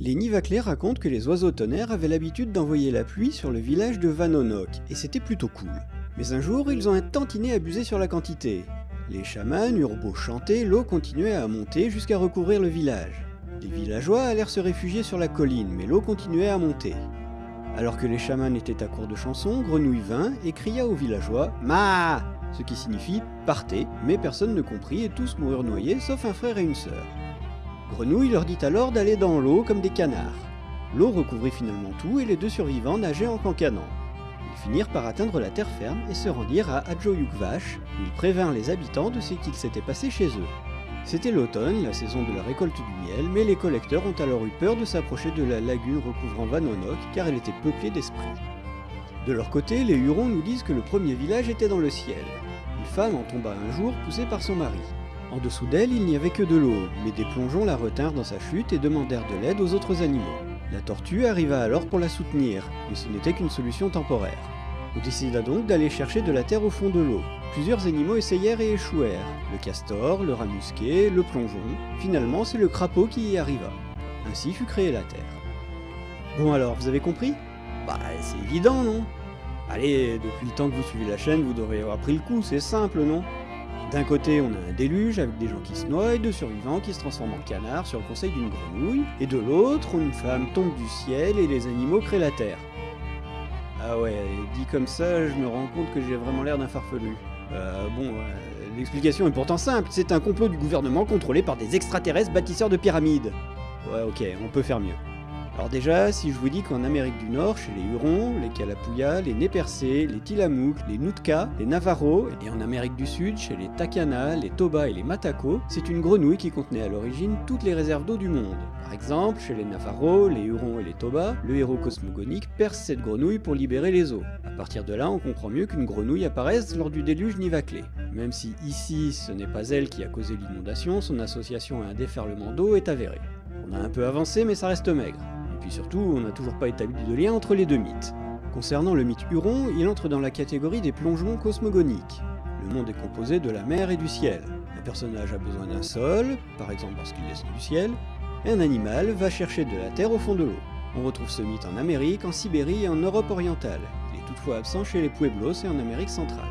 Les Nivaclés racontent que les oiseaux tonnerres avaient l'habitude d'envoyer la pluie sur le village de Vanonok, et c'était plutôt cool. Mais un jour, ils ont un tantinet abusé sur la quantité. Les chamans eurent beau chanter, l'eau continuait à monter jusqu'à recouvrir le village. Les villageois allèrent se réfugier sur la colline, mais l'eau continuait à monter. Alors que les chamans étaient à court de chansons, Grenouille vint et cria aux villageois « Ma !» ce qui signifie « partez », mais personne ne comprit et tous moururent noyés sauf un frère et une sœur. Grenouille leur dit alors d'aller dans l'eau comme des canards. L'eau recouvrit finalement tout et les deux survivants nageaient en cancanant. Ils finirent par atteindre la terre ferme et se rendirent à Adjoyukvash, où ils prévinrent les habitants de ce qu'il s'était passé chez eux. C'était l'automne, la saison de la récolte du miel, mais les collecteurs ont alors eu peur de s'approcher de la lagune recouvrant Vanonok car elle était peuplée d'esprits. De leur côté, les Hurons nous disent que le premier village était dans le ciel. Une femme en tomba un jour, poussée par son mari. En dessous d'elle, il n'y avait que de l'eau, mais des plongeons la retinrent dans sa chute et demandèrent de l'aide aux autres animaux. La tortue arriva alors pour la soutenir, mais ce n'était qu'une solution temporaire. On décida donc d'aller chercher de la terre au fond de l'eau. Plusieurs animaux essayèrent et échouèrent. Le castor, le rat musqué, le plongeon. Finalement, c'est le crapaud qui y arriva. Ainsi fut créée la terre. Bon alors, vous avez compris? Bah, c'est évident, non? Allez, depuis le temps que vous suivez la chaîne, vous devriez avoir pris le coup, c'est simple, non? D'un côté, on a un déluge avec des gens qui se noient deux survivants qui se transforment en canards sur le conseil d'une grenouille, et de l'autre, une femme tombe du ciel et les animaux créent la terre. Ah ouais, dit comme ça, je me rends compte que j'ai vraiment l'air d'un farfelu. Euh, bon, euh, l'explication est pourtant simple, c'est un complot du gouvernement contrôlé par des extraterrestres bâtisseurs de pyramides. Ouais, ok, on peut faire mieux. Alors déjà, si je vous dis qu'en Amérique du Nord, chez les Hurons, les Kalapuya, les Nez-Percés, les Tillamook, les Nootka, les Navajo, et en Amérique du Sud, chez les Takana, les Toba et les Matako, c'est une grenouille qui contenait à l'origine toutes les réserves d'eau du monde. Par exemple, chez les Navajo, les Hurons et les Toba, le héros cosmogonique perce cette grenouille pour libérer les eaux. À partir de là, on comprend mieux qu'une grenouille apparaisse lors du déluge Nivaclé. Même si ici, ce n'est pas elle qui a causé l'inondation, son association à un déferlement d'eau est avérée. On a un peu avancé, mais ça reste maigre puis surtout, on n'a toujours pas établi de lien entre les deux mythes. Concernant le mythe Huron, il entre dans la catégorie des plongeons cosmogoniques. Le monde est composé de la mer et du ciel. Un personnage a besoin d'un sol, par exemple parce qu'il descend du ciel, et un animal va chercher de la terre au fond de l'eau. On retrouve ce mythe en Amérique, en Sibérie et en Europe orientale. Il est toutefois absent chez les Pueblos et en Amérique centrale.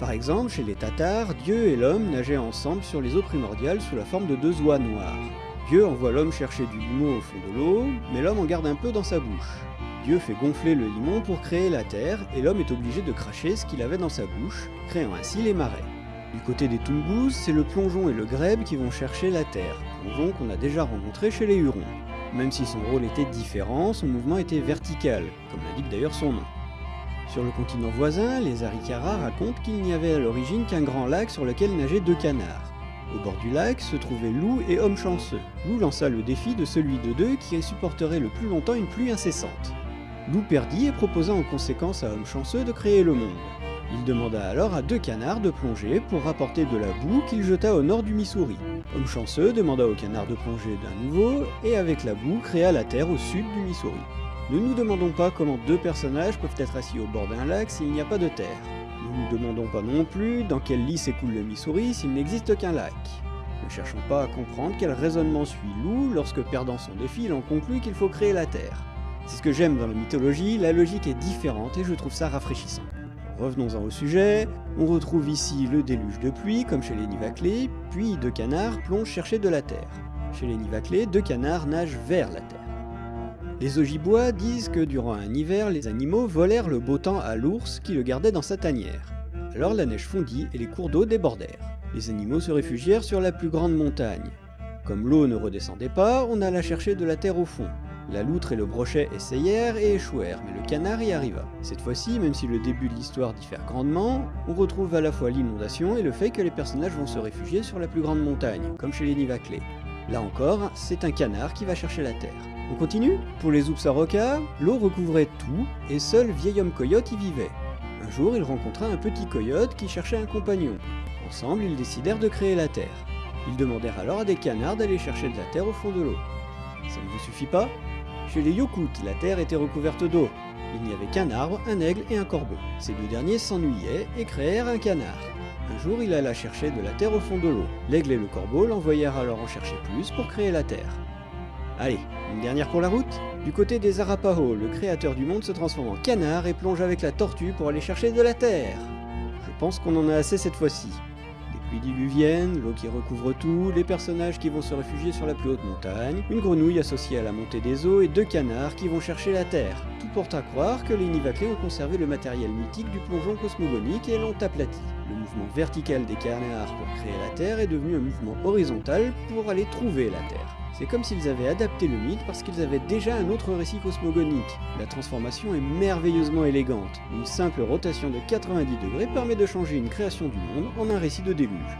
Par exemple, chez les Tatars, Dieu et l'homme nageaient ensemble sur les eaux primordiales sous la forme de deux oies noires. Dieu envoie l'homme chercher du limon au fond de l'eau, mais l'homme en garde un peu dans sa bouche. Dieu fait gonfler le limon pour créer la terre, et l'homme est obligé de cracher ce qu'il avait dans sa bouche, créant ainsi les marais. Du côté des Tungus, c'est le plongeon et le grèbe qui vont chercher la terre, plongeon qu'on a déjà rencontré chez les Hurons. Même si son rôle était différent, son mouvement était vertical, comme l'indique d'ailleurs son nom. Sur le continent voisin, les Arikara racontent qu'il n'y avait à l'origine qu'un grand lac sur lequel nageaient deux canards. Au bord du lac se trouvaient Loup et Homme Chanceux. Loup lança le défi de celui de deux qui supporterait le plus longtemps une pluie incessante. Loup perdit et proposa en conséquence à Homme Chanceux de créer le monde. Il demanda alors à deux canards de plonger pour rapporter de la boue qu'il jeta au nord du Missouri. Homme chanceux demanda aux canards de plonger d'un nouveau, et avec la boue créa la terre au sud du Missouri. Ne nous demandons pas comment deux personnages peuvent être assis au bord d'un lac s'il n'y a pas de terre. Nous ne demandons pas non plus dans quel lit s'écoule le Missouri s'il n'existe qu'un lac. Ne cherchons pas à comprendre quel raisonnement suit Lou lorsque, perdant son défi, il en conclut qu'il faut créer la Terre. C'est ce que j'aime dans la mythologie, la logique est différente et je trouve ça rafraîchissant. Revenons-en au sujet, on retrouve ici le déluge de pluie, comme chez les Nivaclés, puis deux canards plongent chercher de la terre. Chez les Nivaclés, deux canards nagent vers la terre. Les Ojibwa disent que durant un hiver, les animaux volèrent le beau temps à l'ours qui le gardait dans sa tanière. Alors la neige fondit et les cours d'eau débordèrent. Les animaux se réfugièrent sur la plus grande montagne. Comme l'eau ne redescendait pas, on alla chercher de la terre au fond. La loutre et le brochet essayèrent et échouèrent, mais le canard y arriva. Cette fois-ci, même si le début de l'histoire diffère grandement, on retrouve à la fois l'inondation et le fait que les personnages vont se réfugier sur la plus grande montagne, comme chez les Nivaclés. Là encore, c'est un canard qui va chercher la terre. On continue? Pour les Upsaroka, l'eau recouvrait tout, et seul vieil homme coyote y vivait. Un jour, il rencontra un petit coyote qui cherchait un compagnon. Ensemble, ils décidèrent de créer la terre. Ils demandèrent alors à des canards d'aller chercher de la terre au fond de l'eau. Ça ne vous suffit pas? Chez les Yokut, la terre était recouverte d'eau. Il n'y avait qu'un arbre, un aigle et un corbeau. Ces deux derniers s'ennuyaient et créèrent un canard. Un jour, il alla chercher de la terre au fond de l'eau. L'aigle et le corbeau l'envoyèrent alors en chercher plus pour créer la terre. Allez, une dernière pour la route Du côté des Arapaho, le créateur du monde se transforme en canard et plonge avec la tortue pour aller chercher de la terre. Je pense qu'on en a assez cette fois-ci. Des pluies diluviennes, l'eau qui recouvre tout, les personnages qui vont se réfugier sur la plus haute montagne, une grenouille associée à la montée des eaux et deux canards qui vont chercher la terre. Tout porte à croire que les Nivaclés ont conservé le matériel mythique du plongeon cosmogonique et l'ont aplati. Le mouvement vertical des canards pour créer la Terre est devenu un mouvement horizontal pour aller trouver la Terre. C'est comme s'ils avaient adapté le mythe parce qu'ils avaient déjà un autre récit cosmogonique. La transformation est merveilleusement élégante. Une simple rotation de 90 degrés permet de changer une création du monde en un récit de déluge.